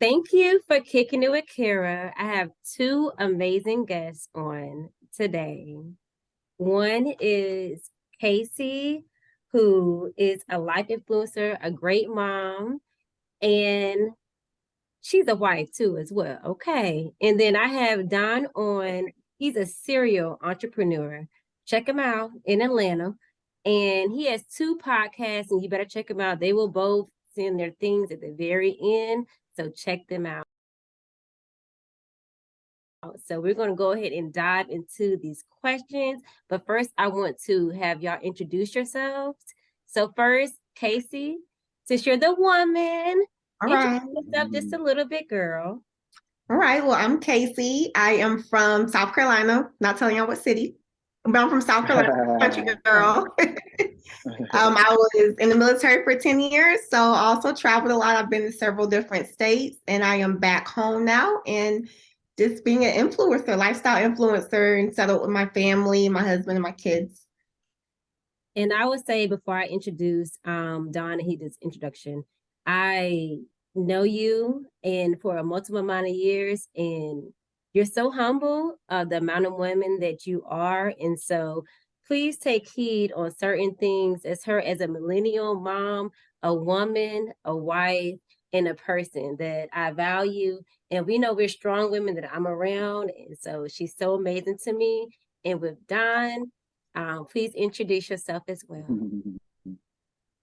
Thank you for kicking it with Kara. I have two amazing guests on today. One is Casey, who is a life influencer, a great mom, and she's a wife too as well. Okay. And then I have Don on. He's a serial entrepreneur. Check him out in Atlanta. And he has two podcasts, and you better check them out. They will both send their things at the very end. So check them out. So we're going to go ahead and dive into these questions. But first, I want to have y'all introduce yourselves. So first, Casey, since you're the woman, all right. yourself just a little bit, girl. All right. Well, I'm Casey. I am from South Carolina. Not telling y'all what city. But I'm from South Carolina, country girl. um, I was in the military for 10 years, so also traveled a lot. I've been to several different states, and I am back home now and just being an influencer, lifestyle influencer, and settled with my family, my husband, and my kids. And I would say before I introduce um, Don and he does introduction, I know you and for a multiple amount of years, and you're so humble of the amount of women that you are. And so please take heed on certain things as her as a millennial mom, a woman, a wife, and a person that I value. And we know we're strong women that I'm around. And so she's so amazing to me. And with Don, um, please introduce yourself as well.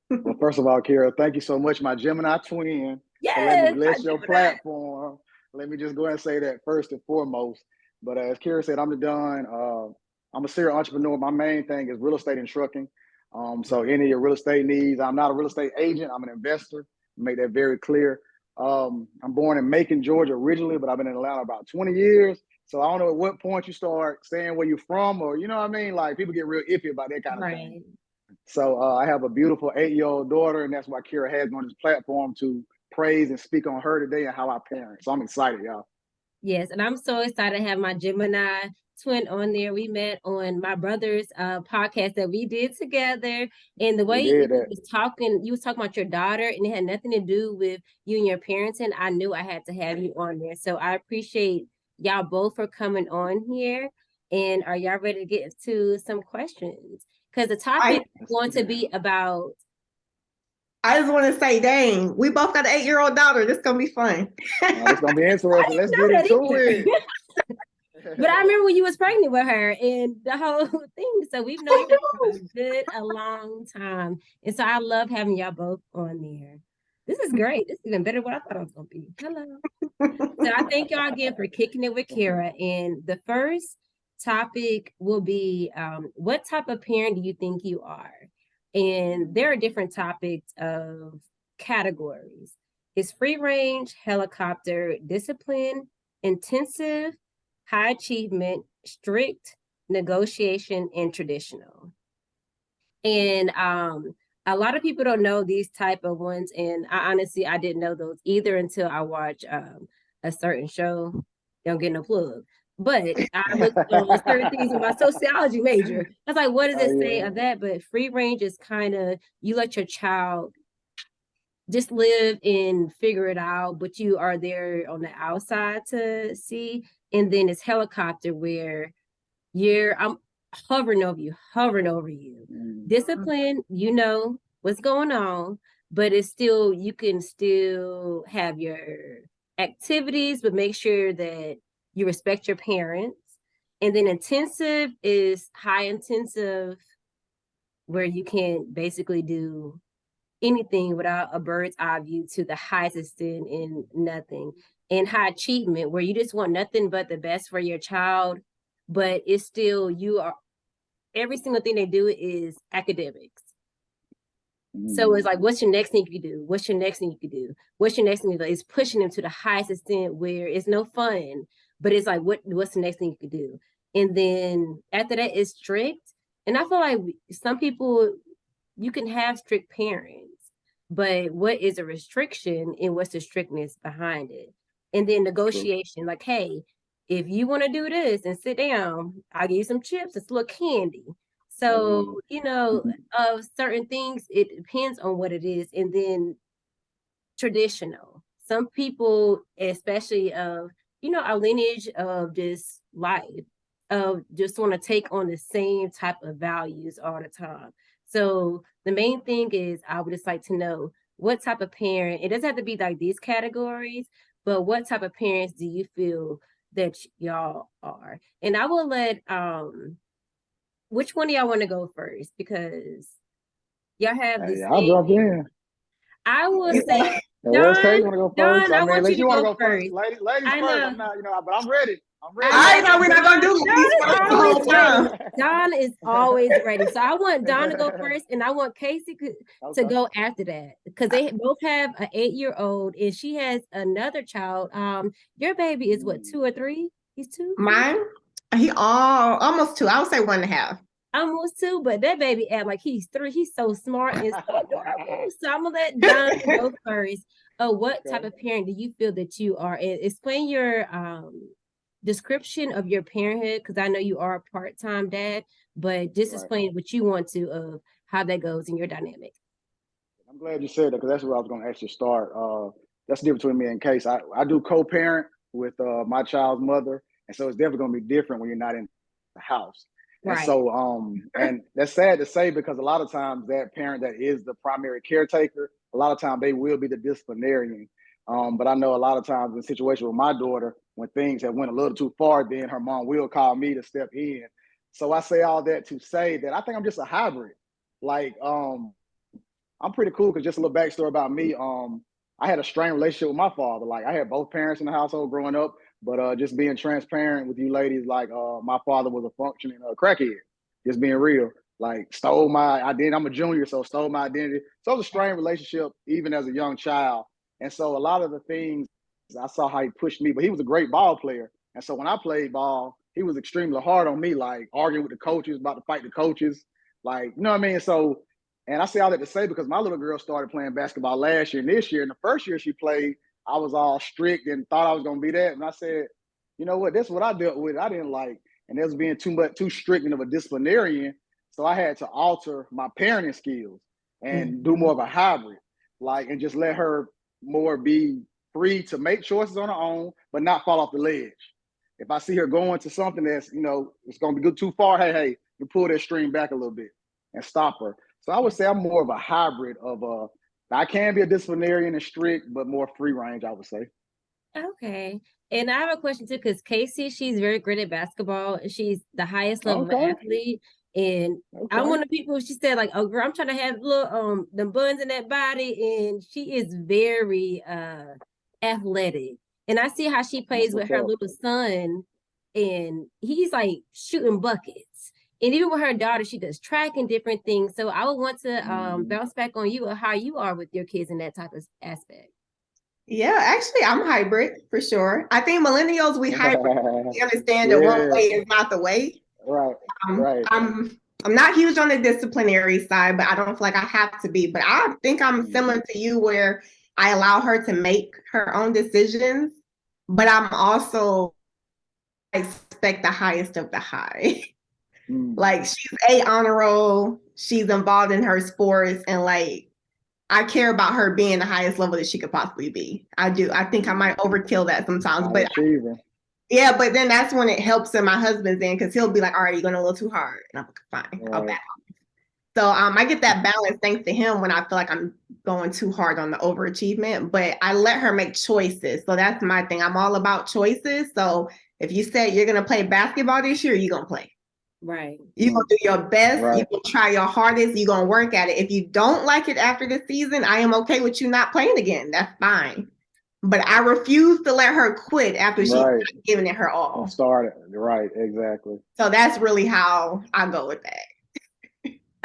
well, first of all, Kara, thank you so much, my Gemini twin. Yes, let me bless your platform. Let me just go ahead and say that first and foremost. But as Kara said, I'm the Don. Uh, I'm a serial entrepreneur. My main thing is real estate and trucking. Um, so any of your real estate needs, I'm not a real estate agent. I'm an investor. Make that very clear. Um, I'm born in Macon, Georgia originally, but I've been in Atlanta about 20 years. So I don't know at what point you start saying where you're from, or you know what I mean. Like people get real iffy about that kind of right. thing. So uh, I have a beautiful eight-year-old daughter, and that's why Kara has me on this platform to praise and speak on her today and how I parent. So I'm excited, y'all. Yes, and I'm so excited to have my Gemini twin on there. We met on my brother's uh, podcast that we did together. And the way you was talking, you was talking about your daughter, and it had nothing to do with you and your parenting. I knew I had to have you on there. So I appreciate y'all both for coming on here. And are y'all ready to get to some questions? Because the topic I, is going to be about I just want to say, dang, we both got an eight-year-old daughter. This is gonna be fun. oh, it's gonna be interesting. Let's get into it. but I remember when you was pregnant with her and the whole thing. So we've known you for a good a long time. And so I love having y'all both on there. This is great. This is even better than what I thought it was gonna be. Hello. so I thank y'all again for kicking it with Kara. And the first topic will be um, what type of parent do you think you are? And there are different topics of categories. It's free range, helicopter, discipline, intensive, high achievement, strict, negotiation, and traditional. And um, a lot of people don't know these type of ones. And I honestly, I didn't know those either until I watched um, a certain show. Don't get no plug. But I looked on certain things in my sociology major. I was like, what does it oh, say yeah. of that? But free range is kind of you let your child just live and figure it out, but you are there on the outside to see. And then it's helicopter where you're I'm hovering over you, hovering over you. Mm. Discipline, you know what's going on, but it's still you can still have your activities, but make sure that you respect your parents. And then intensive is high intensive, where you can basically do anything without a bird's eye view to the highest extent in nothing. And high achievement, where you just want nothing but the best for your child, but it's still you are every single thing they do is academics. So it's like, mm. what's your next thing you can do? What's your next thing you can do? What's your next thing you do? It's pushing them to the highest extent where it's no fun, but it's like, what what's the next thing you could do? And then after that, it's strict. And I feel like some people, you can have strict parents, but what is a restriction and what's the strictness behind it? And then negotiation, like, hey, if you want to do this and sit down, I'll give you some chips, it's a little candy. So, mm-hmm. you know, of certain things, it depends on what it is. And then traditional. some people, especially of, you know, our lineage of just life, of just want to take on the same type of values all the time. So the main thing is I would just like to know what type of parent, it doesn't have to be like these categories, but what type of parents do you feel that y'all are? And I will let um which one do y'all want to go first? Because y'all have the Hey, I'll jump in. I will say. Don, You wanna go Don? I mean, want you to go first. Ladies, ladies I first. I'm not, you know, but I'm ready. I'm ready. I know we're not gonna do Don is the always whole time. Don is always ready. So I want Don to go first and I want Casey to Okay. go after that because they both have an eight-year-old and she has another child. Um, your baby is what, two or three? He's two? Mine, he all almost two. I would say one and a half. Almost two, but that baby act like he's three. He's so smart and so adorable. So I'm gonna let Don go first. Oh, what type of parent do you feel that you are? And explain your um description of your parenthood because I know you are a part-time dad, but just Right. explain what you want to of how that goes in your dynamic. I'm glad you said that because that's where I was going to actually start. Uh, that's the difference between me and Case. I, I do co-parent with uh, my child's mother, and so it's definitely going to be different when you're not in the house. And Right. so, um, and that's sad to say because a lot of times that parent that is the primary caretaker, a lot of times they will be the disciplinarian. Um, but I know a lot of times in situation with my daughter, when things have went a little too far, then her mom will call me to step in. So I say all that to say that I think I'm just a hybrid. Like, um, I'm pretty cool because just a little backstory about me. Um, I had a strained relationship with my father. Like I had both parents in the household growing up, but uh, just being transparent with you ladies, like uh, my father was a functioning uh, crackhead. Just being real, like stole my identity. I'm a junior, so stole my identity. So it was a strained relationship even as a young child. And so a lot of the things I saw how he pushed me, but he was a great ball player. And so when I played ball, he was extremely hard on me, like arguing with the coaches, about to fight the coaches, like you know what I mean. So and I say all that to say because my little girl started playing basketball last year and this year. And the first year she played, I was all strict and thought I was gonna be that. And I said, you know what, that's what I dealt with. I didn't like, and it was being too much too strict and of a disciplinarian. So I had to alter my parenting skills and mm. do more of a hybrid, like and just let her more be free to make choices on her own, but not fall off the ledge. If I see her going to something that's, you know, it's gonna be good too far, hey, hey, you pull that string back a little bit and stop her. So I would say I'm more of a hybrid of a, I can be a disciplinarian and strict, but more free range, I would say. Okay. And I have a question too, because Casey, she's very great at basketball. and She's the highest level Okay. athlete. And Okay. I'm one of the people she said, like, oh girl, I'm trying to have little um the buns in that body. And she is very uh athletic. And I see how she plays with her little son, and he's like shooting buckets. And even with her daughter, she does track and different things. So I would want to um Mhm. bounce back on you of how you are with your kids in that type of aspect. Yeah, actually, I'm hybrid for sure. I think millennials we hybrid. We understand that one Yeah. way is not the way. right. Um, Right. I'm I'm not huge on the disciplinary side, but I don't feel like I have to be. But I think I'm Mhm. similar to you, where I allow her to make her own decisions, but I'm also I expect the highest of the high. Mm. like she's a honor roll, she's involved in her sports, and like I care about her being the highest level that she could possibly be. I do. I think I might overkill that sometimes, High but achiever. yeah, but then that's when it helps in my husband's end because he'll be like, all right, you're going a little too hard. And I'm like, fine, I'll back off. So um, I get that balance thanks to him when I feel like I'm going too hard on the overachievement, but I let her make choices. So that's my thing. I'm all about choices. So if you said you're going to play basketball this year, you're going to play. Right. You're going to do your best. You're going to try your hardest. You're going to work at it. If you don't like it after the season, I am okay with you not playing again. That's fine. But I refuse to let her quit after she's Right. not giving it her all. Don't start it. Right, exactly. So that's really how I go with that.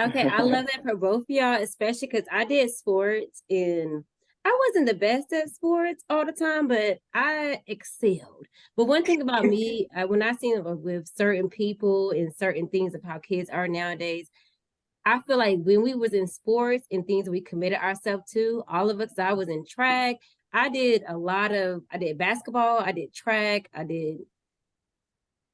Okay, I love that for both of y'all, especially because I did sports and I wasn't the best at sports all the time, but I excelled. But one thing about me, uh, when I seen it with certain people and certain things of how kids are nowadays, I feel like when we was in sports and things we committed ourselves to, all of us, I was in track. I did a lot of, I did basketball, I did track, I did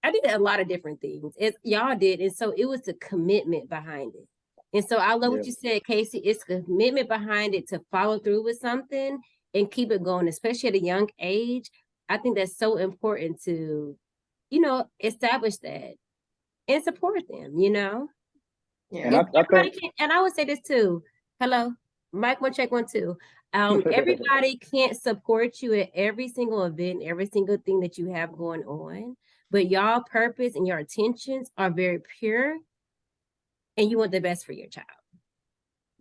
I did a lot of different things. It, y'all did. And so it was the commitment behind it. And so I love what you said, Casey. It's commitment behind it to follow through with something. and keep it going, especially at a young age. I think that's so important to, you know, establish that and support them, you know? Yeah. And I, I think can, and I would say this too. Hello, Mike, one check, one, two. Um, everybody can't support you at every single event, every single thing that you have going on, but y'all purpose and your intentions are very pure and you want the best for your child.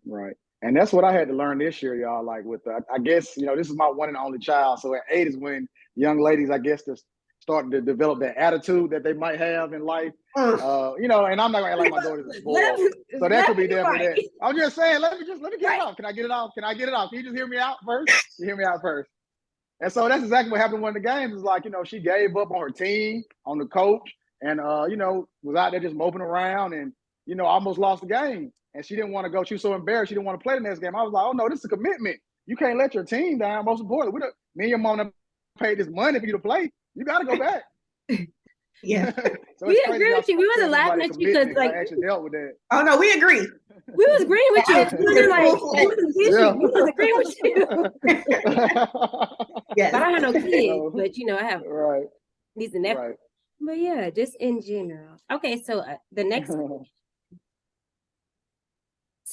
Right. And that's what I had to learn this year, y'all. Like with, the, I guess, you know, this is my one and only child. So at eight is when young ladies, I guess, just starting to develop that attitude that they might have in life. Uh, you know, and I'm not gonna act like my daughter's a spoiled. So that could be there for that. I'm just saying, let me just let me get Right. it off. Can I get it off? Can I get it off? Can you just hear me out first? You hear me out first. And so that's exactly what happened in one of the games. Is like, you know, she gave up on her team, on the coach, and uh, you know, was out there just moping around and you know, I almost lost the game. And she didn't want to go. She was so embarrassed. She didn't want to play the next game. I was like, oh no, this is a commitment. You can't let your team down. Most importantly, we don't, me and your mom paid this money for you to play. You got to go back. Yeah. so We agree with you. We wasn't sometimes laughing like at you 'cause, commitment, I like- actually dealt with that. Oh no, we agree. We was agreeing with you. We wasn't like, it was. Yeah. We was agreeing with you. Yes. But I don't have no kids, No. but you know, I have right, these and that. right. But yeah, just in general. Okay, so uh, the next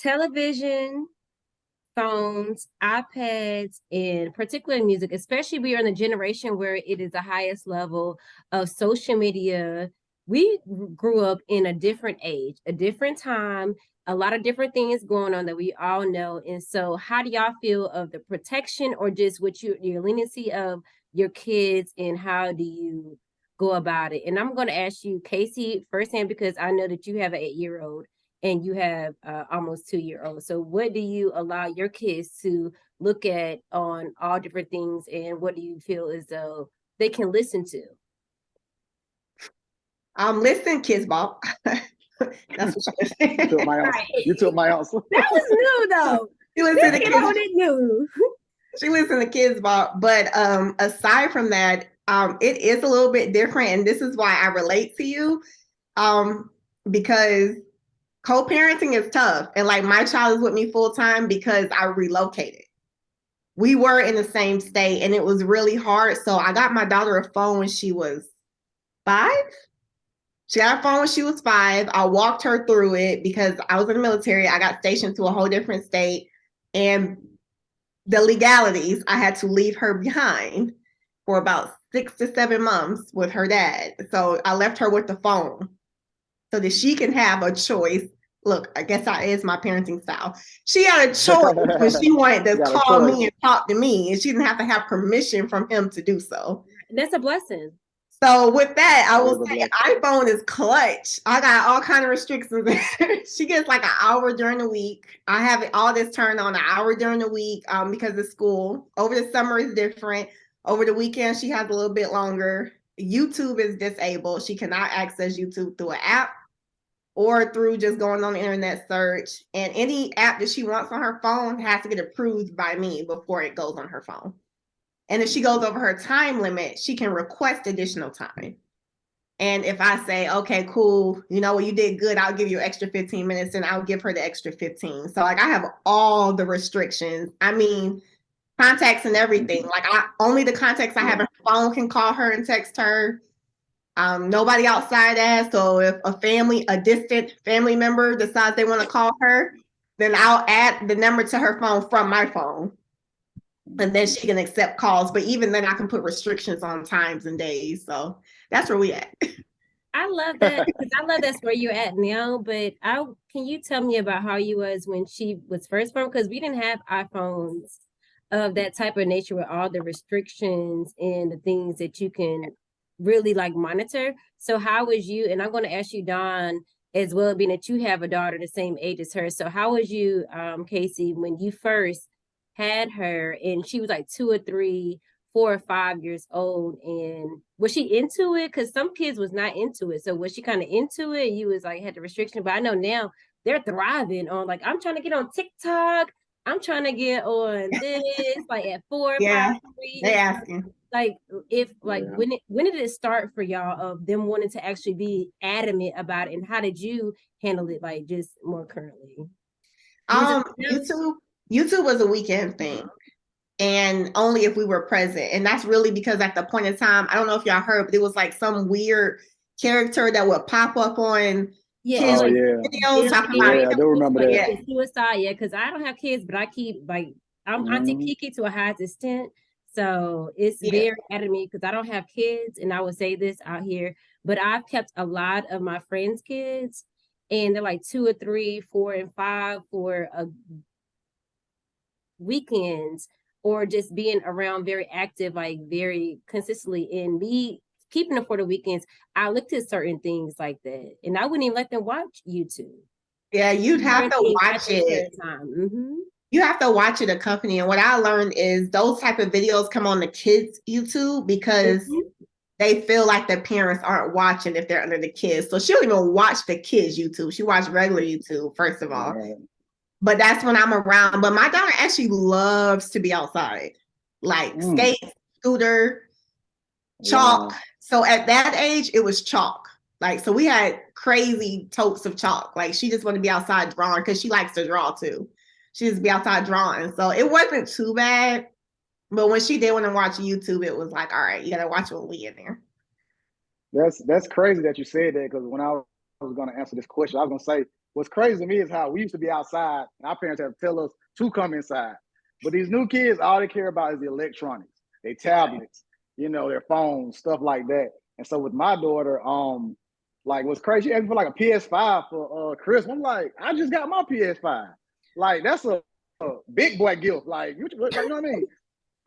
television, phones, iPads, and particularly music, especially we are in a generation where it is the highest level of social media. We grew up in a different age, a different time, a lot of different things going on that we all know. And so, how do y'all feel of the protection or just what you your leniency of your kids, and how do you go about it? And I'm going to ask you, Casey, firsthand because I know that you have an eight year old and you have uh, almost two year old. So what do you allow your kids to look at on all different things and what do you feel as though they can listen to? Um, listen, Kidz Bop. That's what she You took my answer. Right. You took my answer. That was new though. She listen to Kids new. she listened to Kidz Bop. But um, aside from that, um, it is a little bit different, and this is why I relate to you. Um, because co-parenting is tough, and like my child is with me full time because I relocated. We were in the same state, and it was really hard. So I got my daughter a phone when she was five. She got a phone when she was five. I walked her through it because I was in the military. I got stationed to a whole different state. And the legalities, I had to leave her behind for about six to seven months with her dad. So I left her with the phone so that she can have a choice. Look, I guess that is my parenting style. She had a choice when she wanted to Got call me and talk to me, and she didn't have to have permission from him to do so. That's a blessing. So with that, I That will say iPhone is clutch. I got all kind of restrictions. she gets like an hour during the week. I have it all this turned on an hour during the week um, because of school. Over the summer is different. Over the weekend, she has a little bit longer. YouTube is disabled. She cannot access YouTube through an app or through just going on the internet search. And any app that she wants on her phone has to get approved by me before it goes on her phone. And if she goes over her time limit, she can request additional time. And if I say, okay, cool, you know what, you did good, I'll give you extra 15 minutes and I'll give her the extra 15. So like I have all the restrictions. I mean, contacts and everything. Like I only the contacts I have in her phone can call her and text her. Um, nobody outside that. So if a family, a distant family member decides they want to call her, then I'll add the number to her phone from my phone and then she can accept calls. But even then, I can put restrictions on times and days. So that's where we at. I love that I love that's where you're at now. But I can you tell me about how you was when she was first born? Because we didn't have iPhones of that type of nature with all the restrictions and the things that you can really like monitor. So how was you? And I'm going to ask you, Don, as well, being that you have a daughter the same age as her. So how was you, um, Casey, when you first had her and she was like two or three, four or five years old and was she into it because some kids was not into it so was she kind of into it you was like had the restriction but i know now they're thriving on like i'm trying to get on tiktok i'm trying to get on this like at four Yeah, five, three. They asking. like if like Yeah. when it when did it start for y'all of them wanting to actually be adamant about it and how did you handle it like just more currently Was Um, YouTube, YouTube was a weekend thing. and only if we were present. And that's really because at the point in time, I don't know if y'all heard, but it was like some weird character that would pop up on Yeah, Oh yeah. videos. Yeah, about Yeah, I don't remember that. Yeah. suicide. Yeah, because I don't have kids, but I keep like I'm Auntie Mhm. Kiki to a high extent. So it's Yeah. very out of me because I don't have kids, and I would say this out here, but I've kept a lot of my friends' kids, and they're like two or three, four, and five for a weekends or just being around very active, like very consistently. And me keeping them for the weekends, I looked at certain things like that, and I wouldn't even let them watch YouTube. Yeah, you'd have to watch it. Time. hmm You have to watch it accompany. And what I learned is those type of videos come on the kids' YouTube because Mhm. they feel like the parents aren't watching if they're under the kids. So she don't even watch the kids' YouTube. She watched regular YouTube, first of all. Right. But that's when I'm around. But my daughter actually loves to be outside, like Mm. skate, scooter, chalk. Wow. So at that age, it was chalk. Like, so we had crazy totes of chalk. Like, she just wanted to be outside drawing because she likes to draw too. She just be outside drawing. So it wasn't too bad. But when she did want to watch YouTube, it was like, all right, you gotta watch what we in there. That's that's crazy that you said that because when I was going to answer this question, I was going to say what's crazy to me is how we used to be outside and our parents had to tell us to come inside. But these new kids, all they care about is the electronics, their tablets, you know, their phones, stuff like that. And so with my daughter, um, like what's crazy, she asked for like a PS5 for uh Christmas. I'm like, I just got my PS5. Like that's a, a big boy gift. Like you, you know what I mean?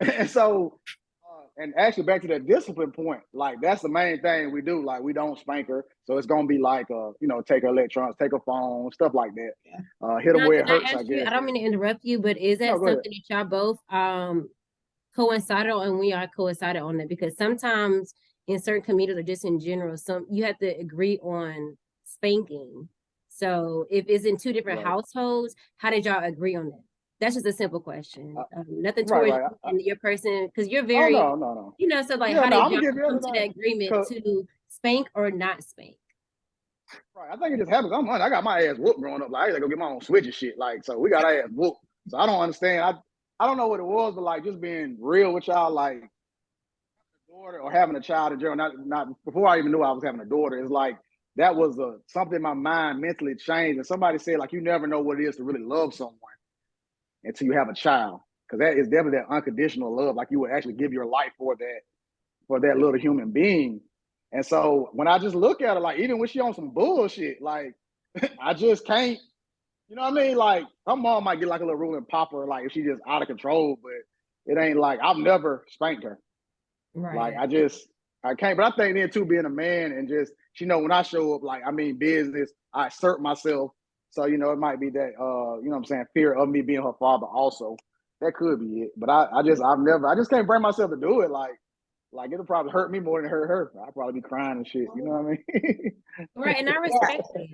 and so uh, and actually back to that discipline point, like that's the main thing we do. Like we don't spank her, so it's gonna be like uh, you know, take her electronics, take her phone, stuff like that. Yeah. Uh, hit them where it hurts. I, ask you- I don't mean to interrupt you, but is that No, go ahead. something that y'all both um coincided on and we are coincided on that? Because sometimes in certain communities or just in general, some you have to agree on spanking. So if it's in two different Right. households, how did y'all agree on that? That's just a simple question. Uh, Um, nothing right, towards right. and your person, because you're Oh very, no, no, no. you know, so like Yeah, how no, did y'all come to that agreement to spank or not spank? Right. I think it just happens. I'm like, I got my ass whooped growing up. Like I to go get my own switch and shit. Like so, we got our ass whooped. So I don't understand. I I don't know what it was, but like just being real with y'all, like daughter or having a child in general. Not not before I even knew I was having a daughter. It's like that was a something in my mind mentally changed. And somebody said like you never know what it is to really love someone until you have a child, because that is definitely that unconditional love. Like you would actually give your life for that for that little human being. And so when I just look at her, like even when she on some bullshit, like I just can't, you know what I mean? Like her mom might get like a little ruling popper, like if she just out of control, but it ain't like I've never spanked her. Right. Like I just I can't. But I think then too, being a man and just you know when I show up, like I mean business, I assert myself. So you know it might be that uh you know what I'm saying fear of me being her father also. That could be it. But I I just I've never I just can't bring myself to do it. Like like it'll probably hurt me more than hurt her. I'll probably be crying and shit. You know what I mean? right. And I respect that.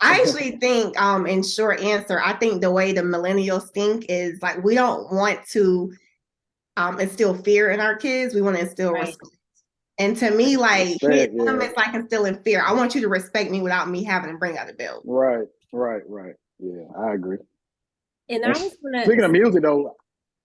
I actually think, um, in short answer, I think the way the millennials think is like we don't want to um instill fear in our kids. We want to instill Right. respect. And to me, like Respect, hitting them yeah. is like instilling fear. I want you to respect me without me having to bring out a belt. right, right, right. Yeah, I agree. And I And was gonna Speaking of music though,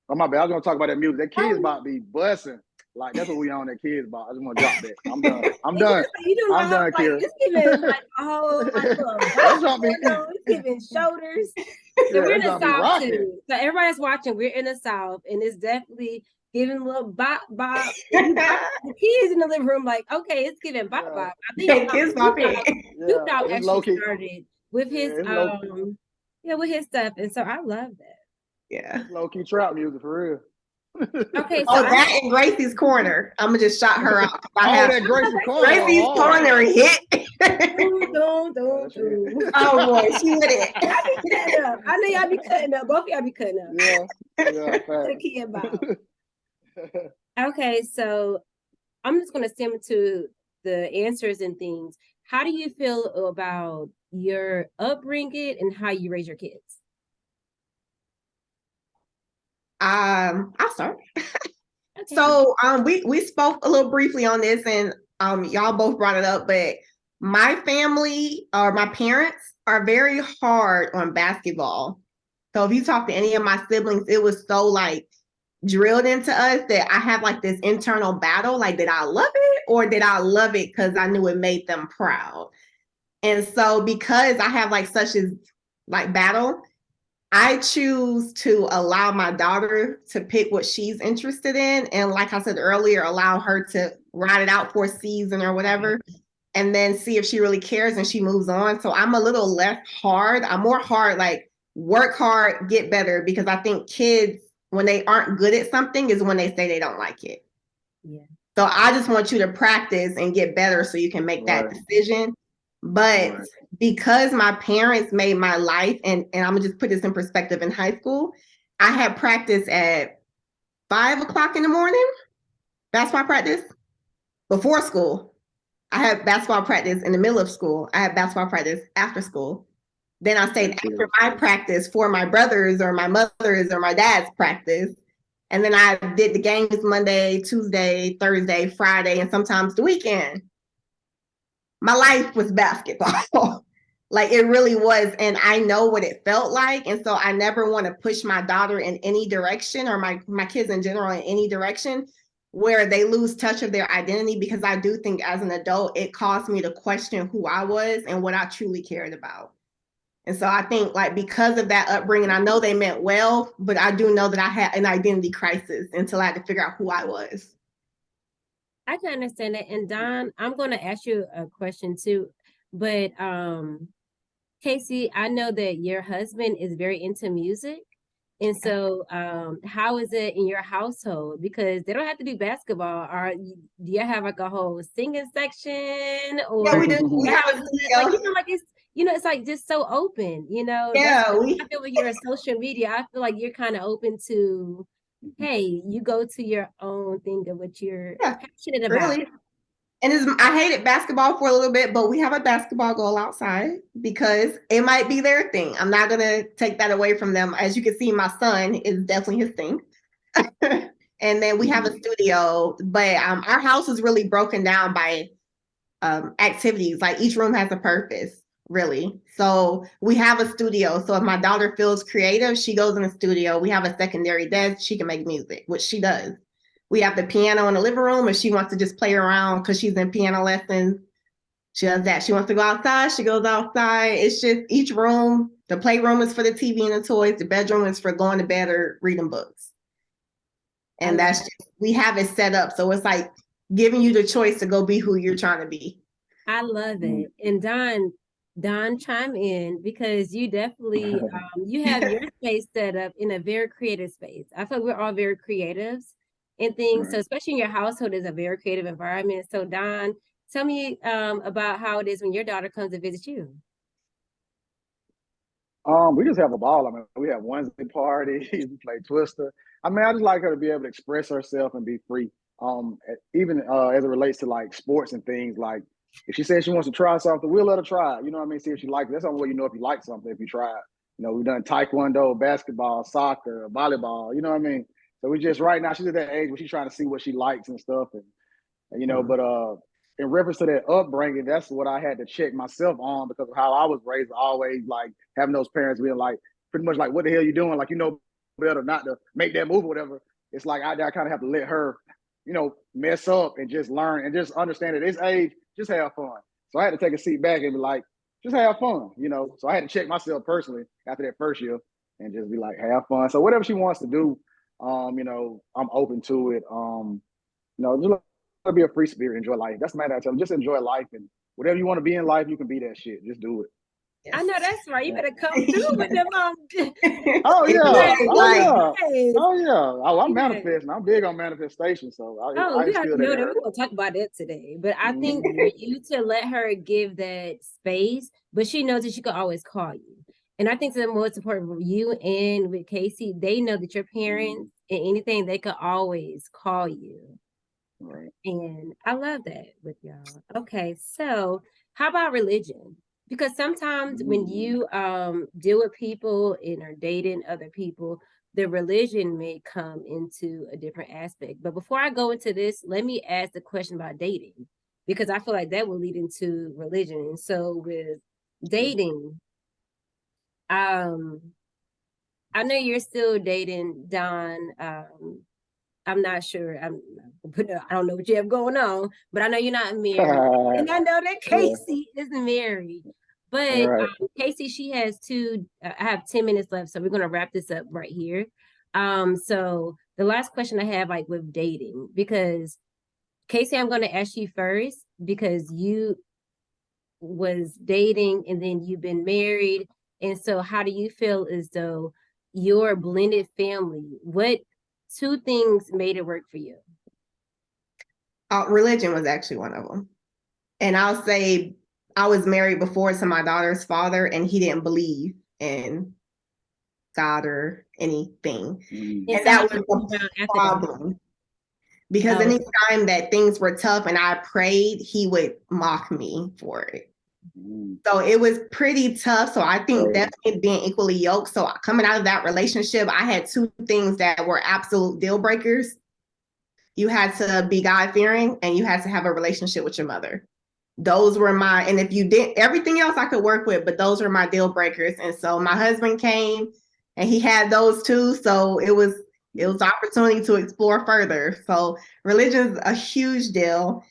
oh my bad, I was gonna talk about that music. That kids about to be busting. Like that's what we on that kids about. I just want to drop that. I'm done. I'm done. just like, You do I'm done, like, Kira. It's giving like a whole like, little That's rock what I mean. It's giving shoulders. So Yeah, we're in the south too. So everybody's watching. We're in the south, and it's definitely giving a little bop bop. You bop- the kids in the living room, like, okay, it's giving bop Yeah. bop. I Hey, think kids um, bop Snoop Dogg- it. Snoop Dogg it's low actually key. started with Yeah, his it's low key. um, yeah, with his stuff, and so I love that. Yeah. Low key trap music for real. Okay, so Oh, I- that and Gracie's corner. I'm gonna just shout her out. I Oh, have that Gracie Corner. Gracie's oh. corner hit. That shit. dun. oh boy, she with it. I be cutting up. I know y'all be cutting up. Both of y'all be cutting up. Yeah, yeah, The fact. kid bop. Okay, so I'm just going to stem to the answers and things. How do you feel about your upbringing and how you raise your kids? Um, I'll start. Okay. So um we we spoke a little briefly on this and um y'all both brought it up, but my family or my parents are very hard on basketball. So if you talk to any of my siblings, it was so like drilled into us that I have like this internal battle like, did I love it or did I love it because I knew it made them proud? And so, because I have like such as like battle, I choose to allow my daughter to pick what she's interested in. And like I said earlier, allow her to ride it out for a season or whatever, and then see if she really cares and she moves on. So I'm a little less hard. I'm more hard, like work hard, get better, because I think kids, when they aren't good at something, is when they say they don't like it. Yeah. So I just want you to practice and get better so you can make that decision. But Right. Because my parents made my life, and, and I'm gonna just put this in perspective in high school, I had practice at five o'clock in the morning, basketball practice before school. I had basketball practice in the middle of school. I had basketball practice after school. Then I stayed That's after my practice for my brothers or my mother's or my dad's practice. And then I did the games Monday, Tuesday, Thursday, Friday, and sometimes the weekend. My life was basketball. like it really was. And I know what it felt like. And so I never want to push my daughter in any direction or my, my kids in general in any direction where they lose touch of their identity because I do think as an adult, it caused me to question who I was and what I truly cared about. And so I think like because of that upbringing, I know they meant well, but I do know that I had an identity crisis until I had to figure out who I was. I can understand that. And Don, I'm going to ask you a question too. But um, Casey, I know that your husband is very into music. And so, um, how is it in your household? Because they don't have to do basketball. Or do you have like a whole singing section? Or Yeah, we do. We have a studio. like you know, like it's you know, it's like just so open. You know, Yeah, we I feel when you're on social media. I feel like you're kind of open to, hey, you go to your own thing of what you're Yeah, passionate about. really. And I hated basketball for a little bit, but we have a basketball goal outside because it might be their thing. I'm not gonna take that away from them. As you can see, my son is definitely his thing. and then we have a studio, but um, our house is really broken down by um, activities. Like each room has a purpose, really. So we have a studio. So if my daughter feels creative, she goes in the studio. We have a secondary desk. She can make music, which she does. We have the piano in the living room. If she wants to just play around because she's in piano lessons, she does that. She wants to go outside, she goes outside. It's just each room. The playroom is for the TV and the toys. The bedroom is for going to bed or reading books. And that's just, we have it set up. So it's like giving you the choice to go be who you're trying to be. I love Mm. it. And Don, Don, chime in because you definitely um, you have your space set up in a very creative space. I feel like we're all very creatives and things. So especially in your household is a very creative environment. So Don, tell me um, about how it is when your daughter comes to visit you. Um, we just have a ball. I mean, we have Wednesday parties, we play Twister. I mean, I just like her to be able to express herself and be free. Um, even uh, as it relates to like sports and things. Like, if she says she wants to try something, we'll let her try. it. You know what I mean? See if she likes it. That's the only way you know if you like something if you try it. You know, we've done taekwondo, basketball, soccer, volleyball. You know what I mean? So we just right now she's at that age where she's trying to see what she likes and stuff, and, and you know. Mhm. But uh, in reference to that upbringing, that's what I had to check myself on because of how I was raised. Always like having those parents being like, pretty much like, "What the hell you doing?" Like you know better not to make that move or whatever. It's like I, I kind of have to let her, you know, mess up and just learn and just understand at this age, just have fun. So I had to take a seat back and be like, just have fun, you know. So I had to check myself personally after that first year and just be like, have fun. So whatever she wants to do, um, you know, I'm open to it. Um, you know, just let be a free spirit, enjoy life. That's the matter. I tell them, just enjoy life and whatever you want to be in life, you can be that shit. Just do it. I know that's right. You better come through with them. Um, Oh yeah, Right, oh yeah. Oh yeah, oh, I'm manifesting. I'm big on manifestation, so I, Oh, I we already that know that. We're gonna talk about that today. But I think Mhm. for you to let her give that space, but she knows that she could always call you. And I think the most important for you and with Casey, they know that your parents and anything they could always call you. Right. And I love that with y'all. Okay, so how about religion? Because sometimes when Mm. you um deal with people and are dating other people, the religion may come into a different aspect. But before I go into this, let me ask the question about dating because I feel like that will lead into religion. And so with dating, um, I know you're still dating Don. Um, I'm not sure. I'm I don't know what you have going on, but I know you're not married. and I know that Casey yeah. isn't married. But right. um, Casey, she has two. Uh, I have 10 minutes left, so we're gonna wrap this up right here. Um, so the last question I have, like with dating, because Casey, I'm gonna ask you first because you was dating and then you've been married. And so how do you feel as though your blended family, what two things made it work for you? Uh, religion was actually one of them. And I'll say I was married before to my daughter's father, and he didn't believe in God or anything. Mm. And that was the problem. Because oh. anytime that things were tough and I prayed, he would mock me for it. So it was pretty tough. So I think definitely being equally yoked. So coming out of that relationship, I had two things that were absolute deal breakers. You had to be God fearing and you had to have a relationship with your mother. Those were my, and if you did everything else I could work with, but those were my deal breakers. And so my husband came and he had those too. So it was, it was opportunity to explore further. So religion is a huge deal.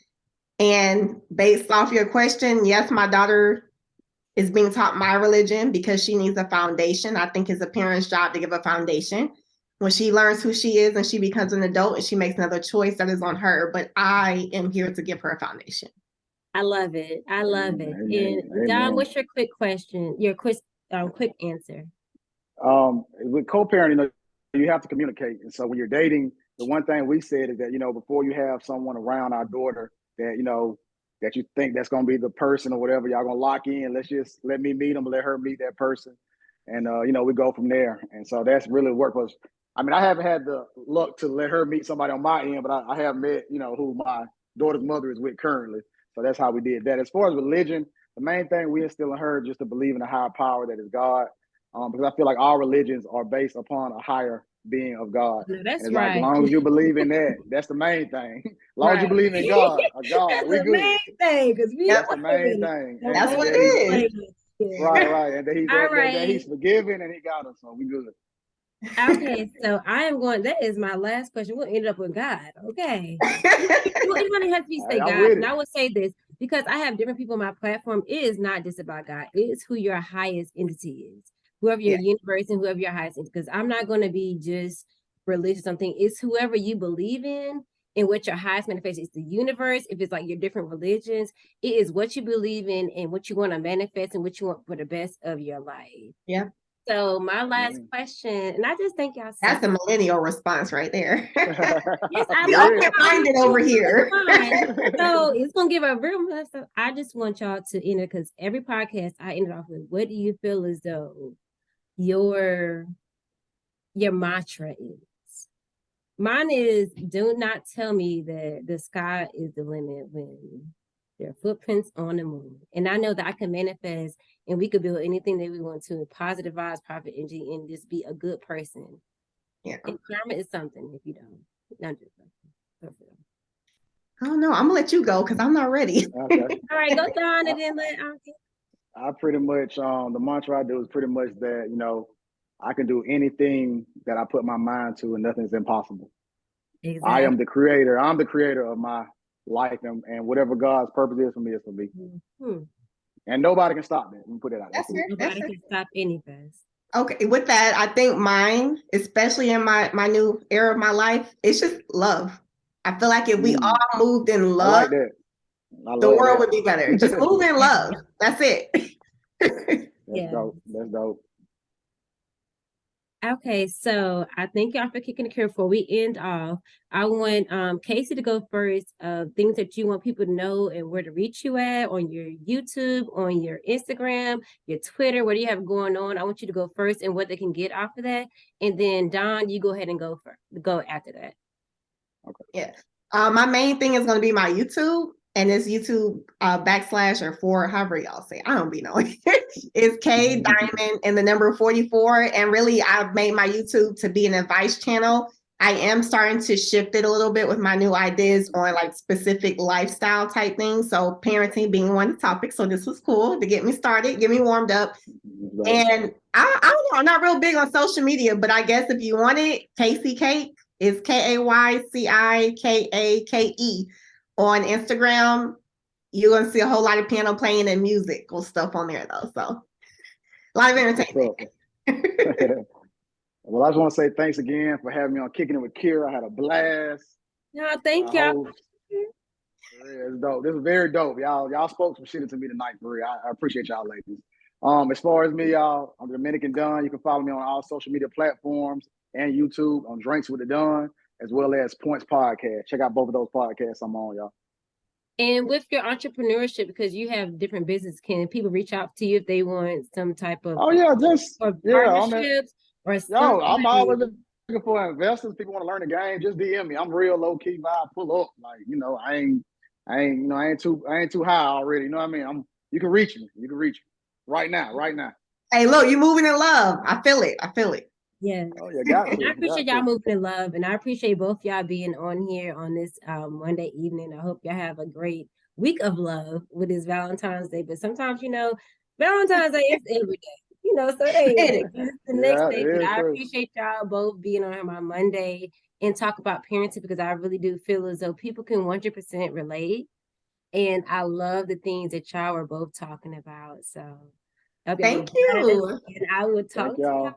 And based off your question, yes, my daughter is being taught my religion because she needs a foundation. I think it's a parent's job to give a foundation. When she learns who she is and she becomes an adult and she makes another choice, that is on her. But I am here to give her a foundation. I love it. I love it. Amen. And Don, what's your quick question? Your quick, um, quick answer. Um, with co-parenting, you have to communicate. And so when you're dating, the one thing we said is that you know before you have someone around our daughter that you know that you think that's to be the person or whatever y'all gonna lock in. Let's just let me meet them let her meet that person. And uh, you know we go from there. And so that's really worked us i mean i haven't had the luck to let her meet somebody on my end but I, I have met you know who my daughter's mother is with currently. So that's how we did that. As far as religion the main thing we instill in her just to believe in a higher power that is god. Um, because i feel like all religions are based upon a higher being of God. No, that's right. Like, as long as you believe in that, that's the main thing. As long right. as you believe in God, God, that's we the good. main thing, because we that's the main thing. And that's what it is. Right, right, and that he's that, right. that, he's forgiven and he got us, so we good. okay, so I am going. That is my last question. We'll end up with God. Okay, it has to be say God, and I will say this because I have different people my platform. It is not just about God. It is who your highest entity is whoever your yeah. universe and whoever your highest because I'm not going to be just religious something. It's whoever you believe in and what your highest manifestation is the universe. If it's like your different religions, it is what you believe in and what you want to manifest and what you want for the best of your life. Yeah. So my last yeah. question, and I just think y'all. That's a millennial response right there. yes, I can find it over here. so it's gonna give a real. I just want y'all to enter because every podcast I ended off with, "What do you feel as though your your mantra is. Mine is do not tell me that the sky is the limit when there are footprints on the moon. And I know that I can manifest and we could build anything that we want to positive vibes, profit energy, and just be a good person. Yeah. And karma is something if you don't. Not just I don't know. I'm gonna let you go because I'm not ready. Okay. All right, go down and then let Auntie. I pretty much um the mantra I do is pretty much that you know I can do anything that I put my mind to, and nothing's impossible. Exactly. I am the creator. I'm the creator of my life, and, and whatever God's purpose is for me is for me. Mm-hmm. And nobody can stop me. Let me put it out. That's there. Nobody can stop anything. Okay, with that, I think mine, especially in my my new era of my life, it's just love. I feel like if we mm. all moved in love, like the world that. would be better. Just move in love. That's it. That's yeah. dope. That's dope. Okay, so I thank y'all for kicking the curve before we end off. I want um, Casey to go first. Uh, things that you want people to know and where to reach you at on your YouTube, on your Instagram, your Twitter. What do you have going on? I want you to go first and what they can get off of that. And then Don, you go ahead and go for go after that. Okay. Yeah. Uh, my main thing is going to be my YouTube and it's YouTube uh, backslash or four, however y'all say. I don't be knowing. it's K. Diamond and the number 44. And really, I've made my YouTube to be an advice channel. I am starting to shift it a little bit with my new ideas on like specific lifestyle type things. So parenting being one topic. So this was cool to get me started, get me warmed up. And I, I don't know, I'm not real big on social media, but I guess if you want it, Casey Cake It's K A Y C I K A K E on Instagram. You're gonna see a whole lot of piano playing and musical stuff on there though. So a lot of entertainment. well, I just want to say thanks again for having me on Kicking It with Kira. I had a blast. No, thank I y'all. Yeah, it's dope. This is very dope. Y'all, y'all spoke some shit to me tonight, for real. I, I appreciate y'all ladies. Um, as far as me, y'all, I'm Dominican Dunn. You can follow me on all social media platforms and YouTube on Drinks with the Dunn, as well as Points Podcast. Check out both of those podcasts I'm on, y'all. And with your entrepreneurship, because you have different business, can people reach out to you if they want some type of Oh yeah, just or yeah, I'm in- partnerships or Yo, something? I'm always looking for investors. People want to learn the game. Just DM me. I'm real low key vibe. Pull up. Like you know, I ain't, I ain't, you know, I ain't too, I ain't too high already. You know what I mean? I'm. You can reach me. You can reach me right now. Right now. Hey, look, you're moving in love. I feel it. I feel it. Yeah. Oh yeah, got And. I appreciate y'all moving in love, and I appreciate both y'all being on here on this um, Monday evening. I hope y'all have a great week of love with this Valentine's Day. But sometimes, you know, Valentine's Day is every day, you know. So hey, It it's the next Yeah, day. But I appreciate y'all both being on here my Monday and talk about parenting because I really do feel as though people can 100% relate. And I love the things that y'all are both talking about. So I Thank you. And I will talk to y'all.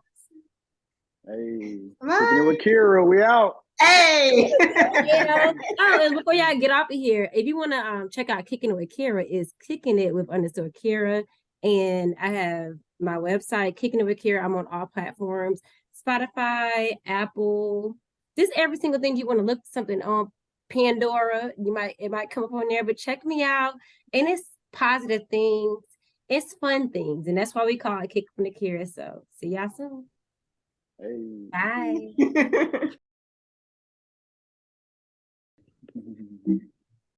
Y'all. Hey, kicking it with Kira. We out. Hey. Yeah. Oh, and before y'all get off of here, if you want to um check out Kicking It with Kira, is kicking it with underscore Kira. And I have my website, Kicking It with Kira. I'm on all platforms, Spotify, Apple, just every single thing you want to look something on Pandora. You might it might come up on there, but check me out. And it's positive things, it's fun things, and that's why we call it Kick from the Kira. So see y'all soon. Hey. Bye.